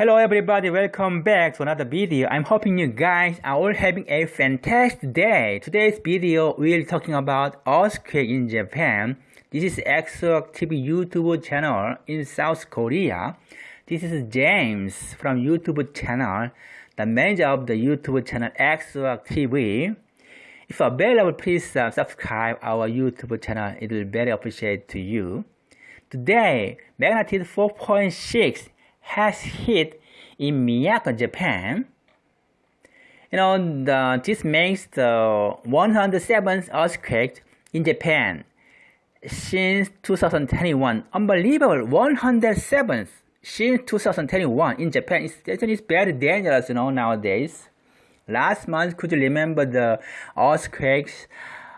Hello everybody, welcome back to another video. I'm hoping you guys are all having a fantastic day. Today's video we'll talking about earthquake in Japan. This is EXO TV YouTube channel in South Korea. This is James from YouTube channel, the manager of the YouTube channel EXO TV. If available, please uh, subscribe our YouTube channel. It will be very appreciate to you. Today, magnitude 4.6 has hit in Miyako, Japan. You know, the, this makes the 107th earthquake in Japan since 2021. Unbelievable, 107th since 2021 in Japan. It's, it's very dangerous, you know, nowadays. Last month, could you remember the earthquakes?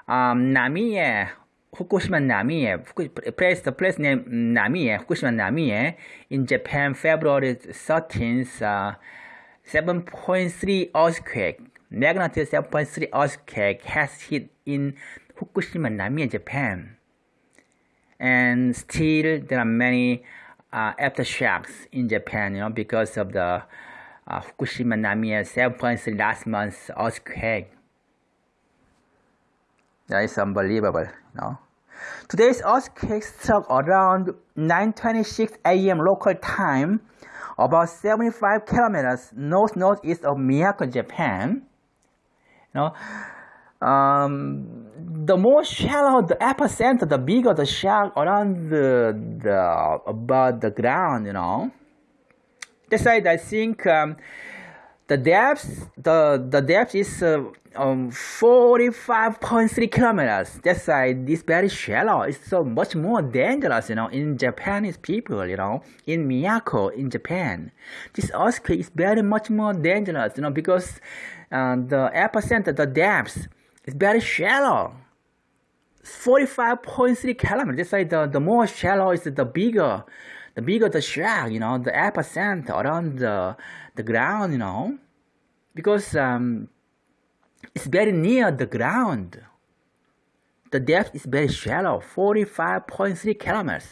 Um, Namiye Fukushima Namie, place the place name Namie, Fukushima Namie, in Japan, February 13th, uh, 7.3 earthquake, magnitude 7.3 earthquake has hit in Fukushima Namie, Japan. And still, there are many uh, aftershocks in Japan, you know, because of the uh, Fukushima Namie 7.3 last month's earthquake. That is unbelievable, know. Today's earthquake struck around 9.26 a.m. local time, about 75 kilometers north-northeast of Miyako, Japan. You know, um, the more shallow the epicenter, the bigger the shock around the, the about the ground. You know, that's why I think um, the depth the the depth is uh, um 45.3 kilometers. That's why this very shallow. It's so much more dangerous you know in japanese people you know in miyako in japan. This earthquake is very much more dangerous you know because uh, the epicenter the depth is very shallow. 45.3 kilometers. That's why the, the more shallow is the bigger the bigger the shock you know the epicenter around the the ground you know because um it's very near the ground. The depth is very shallow, 45.3 kilometers.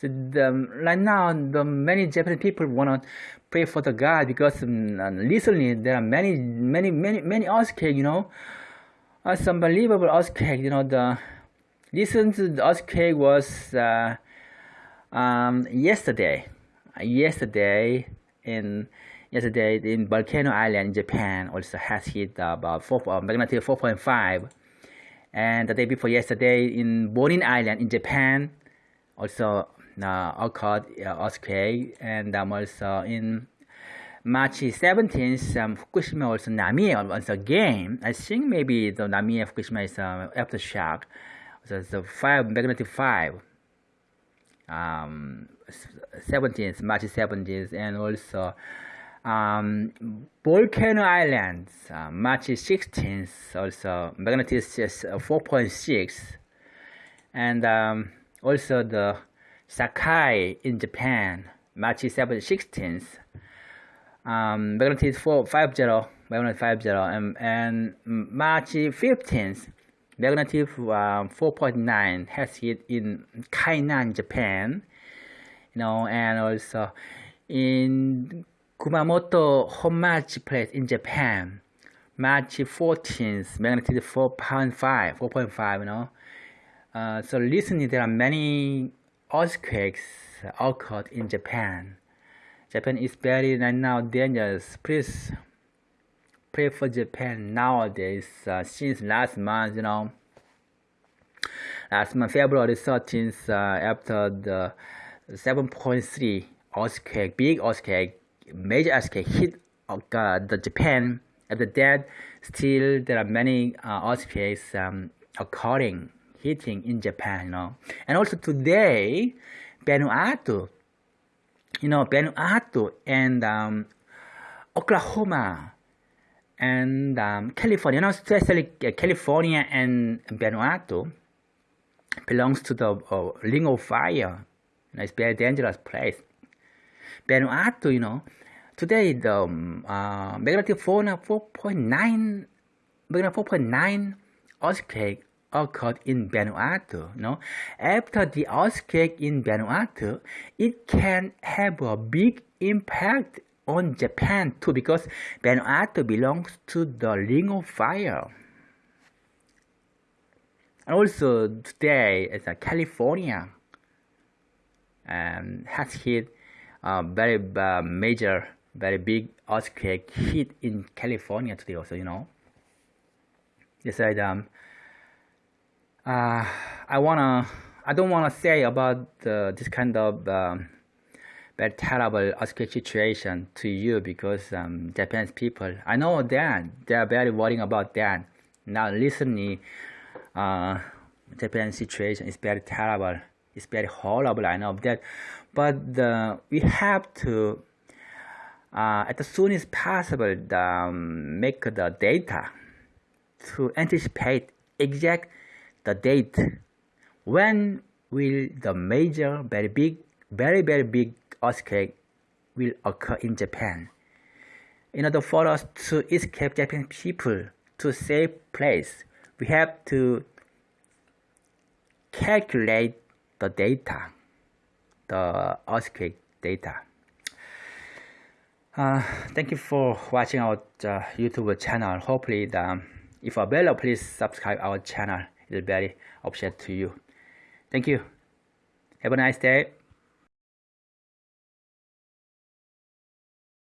So the, right now, the many Japanese people want to pray for the God because um, recently there are many, many, many, many earthquakes. You know, it's unbelievable earthquake. You know, the recent earthquake was uh, um, yesterday. Yesterday in yesterday in Volcano Island in Japan also has hit about 4, uh, magnitude 4.5 and the day before yesterday in Bonin Island in Japan also uh, occurred uh, earthquake. And um, also in March 17th um, Fukushima also Namie once again I think maybe the Namie Fukushima is uh, aftershock. So a 5 magnitude 5 um, 17th March 17th and also um, Volcano Islands, uh, March 16th, also magnitude uh, 4.6, and um, also the Sakai in Japan, March 7th, 16th, um, magnitude 4, 50, magnitude 50, and, and March 15th, magnitude um, 4.9 has hit in Kainan, Japan, you know, and also in Kumamoto Honmachi place in Japan, March 14th, magnitude 4.5, 4.5, you know. Uh, so recently there are many earthquakes occurred in Japan. Japan is very right now dangerous. Please pray for Japan nowadays. Uh, since last month, you know, last month February 13th, uh, after the 7.3 earthquake, big earthquake major earthquake hit uh, the Japan at the dead still there are many uh, earthquakes um, occurring hitting in Japan you know and also today Vanuatu you know Vanuatu and um, Oklahoma and um, California. You know especially uh, California and Vanuatu belongs to the uh, ring of fire. You know, it's very dangerous place. Vanuatu, you know, today the um, uh, magnitude 4, 4.9, magnitude 4.9 earthquake occurred in Vanuatu. No, after the earthquake in Vanuatu, it can have a big impact on Japan too because Vanuatu belongs to the Ring of Fire. And also today, it's a California um, has hit a very uh, major, very big earthquake hit in California today also, you know. They said, um, uh, I wanna, I don't wanna say about uh, this kind of um, very terrible earthquake situation to you because um, Japanese people, I know that they are very worrying about that. Now recently, uh, Japan's situation is very terrible. It's very horrible. I know that, but we have to, uh, as soon as possible, um, make the data to anticipate exact the date when will the major, very big, very very big earthquake will occur in Japan. In order for us to escape Japanese people to safe place, we have to calculate the data, the earthquake data. Uh, thank you for watching our uh, YouTube channel. Hopefully, the, if available, please subscribe our channel. It will be very appreciated to you. Thank you. Have a nice day.